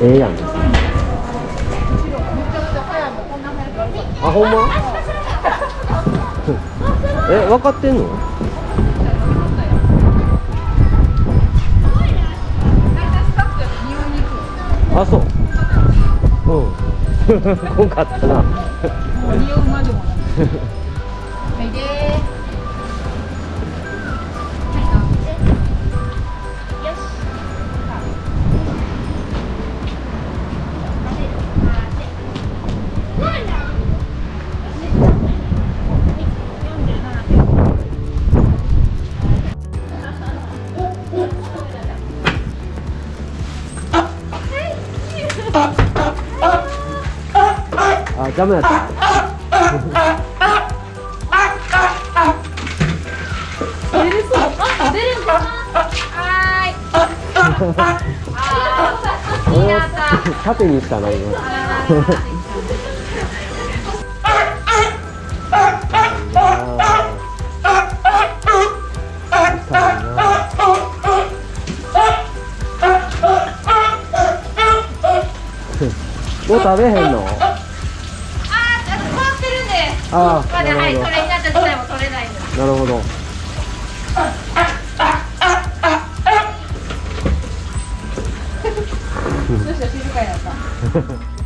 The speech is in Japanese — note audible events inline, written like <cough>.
ええやん。あほんま？<laughs> え分かってんの？あそう。うん。<laughs> こんかったな。匂うまでもなく。はいあダメだった。あいいいな。さ縦にしたな今 <laughs> もう食べへんの？あー、あと変わってるんで。ああまだはい、なるほど。それになった自体も取れないなるほど。<laughs> どうした？静かになった <laughs>